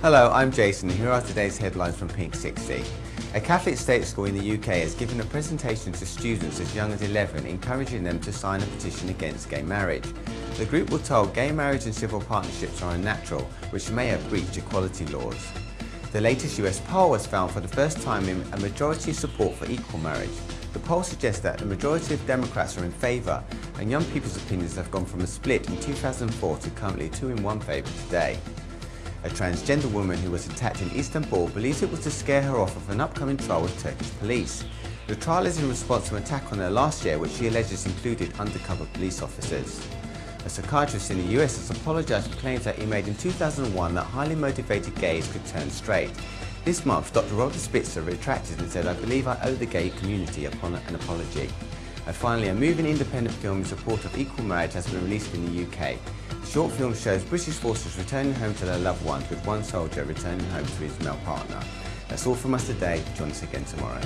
Hello, I'm Jason and here are today's headlines from Pink 60. A Catholic state school in the UK has given a presentation to students as young as 11 encouraging them to sign a petition against gay marriage. The group were told gay marriage and civil partnerships are unnatural, which may have breached equality laws. The latest US poll has found for the first time in a majority support for equal marriage. The poll suggests that the majority of Democrats are in favour and young people's opinions have gone from a split in 2004 to currently two in one favour today. A transgender woman who was attacked in Istanbul believes it was to scare her off of an upcoming trial with Turkish police. The trial is in response to an attack on her last year which she alleges included undercover police officers. A psychiatrist in the US has apologised for claims that he made in 2001 that highly motivated gays could turn straight. This month, Dr. Roger Spitzer retracted and said, I believe I owe the gay community upon an apology. And finally, a moving independent film in support of equal marriage has been released in the UK. Short film shows British forces returning home to their loved ones with one soldier returning home to his male partner. That's all from us today. Join us again tomorrow.